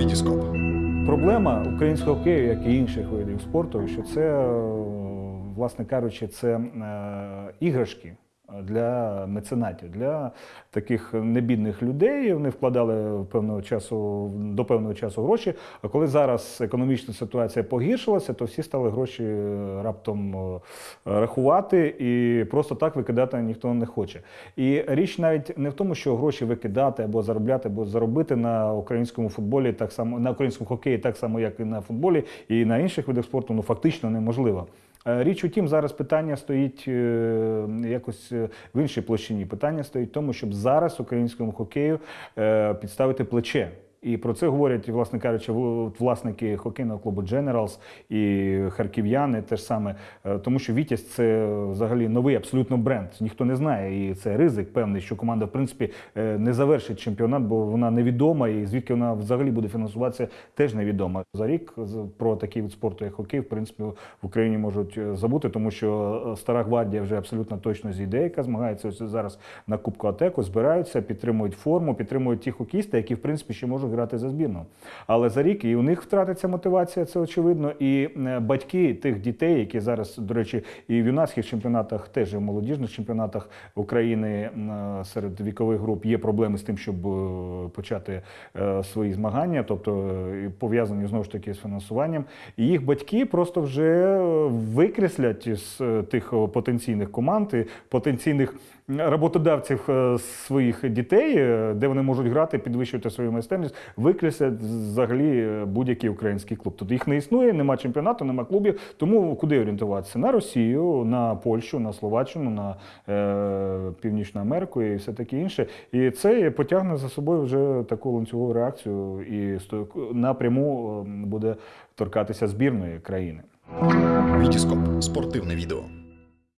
Вітіскоп. Проблема українського хокею, як і інших видів спорту, що це, е, власне кажучи, це е, іграшки для меценатів, для таких небідних людей. Вони вкладали певного часу до певного часу гроші. А коли зараз економічна ситуація погіршилася, то всі стали гроші е, раптом е, рахувати і просто так викидати ніхто не хоче. І річ навіть не в тому, що гроші викидати або заробляти, або заробити на українському футболі, так само на українському хокеї, так само як і на футболі, і на інших видах спорту, ну фактично неможливо. Е, Річ у тім, зараз питання стоїть е, якось е, в іншій площині. Питання стоїть в тому, щоб зараз українському хокею підставити плече. І про це говорять, власне кажучи, власники хокейного клубу Generals і харків'яни теж саме, Е, тому що Вітязь це взагалі новий абсолютно бренд. Ніхто не знає, і це ризик певний, що команда, в принципі, е, не завершить чемпіонат, бо вона невідома, і звідки вона взагалі буде фінансуватися, теж невідомо. За рік про такий вид спорту, як хокей, в принципі, в Україні можуть е, забути, тому що стара гвардія вже абсолютно точно зійде, яка змагається ось зараз на Кубку Атеку, збираються, підтримують форму, підтримують ті хокісти, які в принципі ще можуть грати за збірну. Але за рік і у них втратиться мотивація, це очевидно. І е, батьки тих дітей, які зараз, до речі, і в юнацьких чемпіонатах, теж і в молодіжних чемпіонатах України е, серед вікових груп є проблеми з тим, щоб е, почати свої змагання, тобто пов'язані знову ж таки з фінансуванням. І їх батьки просто вже викреслять з тих потенційних команд, і потенційних роботодавців своїх дітей, де вони можуть грати, підвищувати свою майстерність, викреслять взагалі е, будь-який український клуб. Тобто їх не існує, нема чемпіонату, нема клубів. Тому куди орієнтуватися? На Росію, на Польщу, на Словаччину, на е, Північну Америку і все таке інше. І це потягне за собою вже таку ланцюгову реакцію і напряму е, буде торкатися збірної країни. Вітіскоп. Спортивне відео.